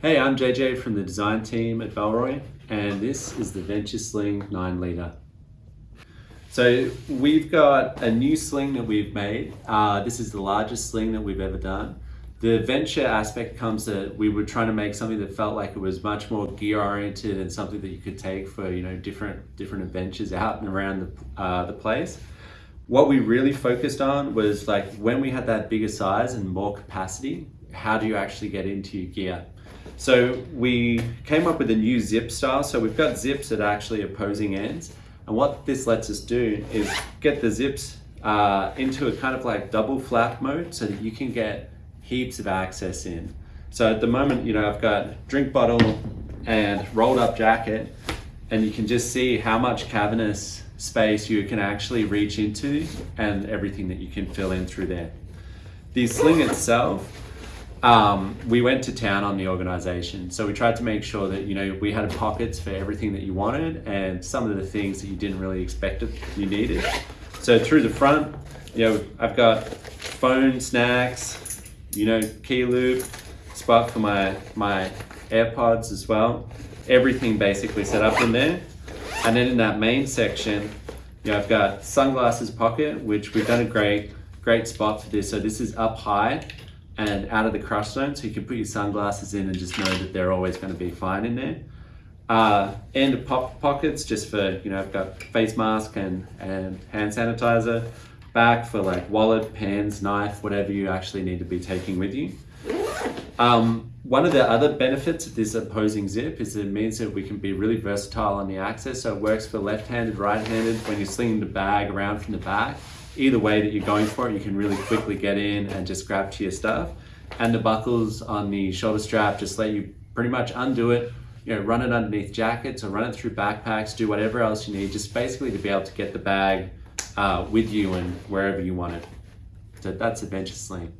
Hey, I'm JJ from the design team at Bellroy, and this is the Venture Sling 9 litre. So we've got a new sling that we've made. Uh, this is the largest sling that we've ever done. The venture aspect comes that we were trying to make something that felt like it was much more gear oriented and something that you could take for you know different different adventures out and around the, uh, the place. What we really focused on was like when we had that bigger size and more capacity, how do you actually get into your gear? So we came up with a new zip style. So we've got zips at actually opposing ends. And what this lets us do is get the zips uh, into a kind of like double flap mode so that you can get heaps of access in. So at the moment, you know, I've got drink bottle and rolled up jacket and you can just see how much cavernous space you can actually reach into and everything that you can fill in through there. The sling itself um, we went to town on the organization. So we tried to make sure that, you know, we had pockets for everything that you wanted and some of the things that you didn't really expect that you needed. So through the front, you know, I've got phone, snacks, you know, key loop, spot for my, my AirPods as well. Everything basically set up in there. And then in that main section, you know, I've got sunglasses pocket, which we've done a great, great spot for this. So this is up high and out of the crush zone so you can put your sunglasses in and just know that they're always going to be fine in there. Uh, and pop pockets just for, you know, I've got face mask and, and hand sanitizer. Back for like wallet, pens, knife, whatever you actually need to be taking with you. Um, one of the other benefits of this opposing zip is it means that we can be really versatile on the access. So it works for left-handed, right-handed when you're slinging the bag around from the back either way that you're going for it, you can really quickly get in and just grab to your stuff. And the buckles on the shoulder strap just let you pretty much undo it, you know, run it underneath jackets or run it through backpacks, do whatever else you need, just basically to be able to get the bag uh, with you and wherever you want it. So that's Adventure Sling.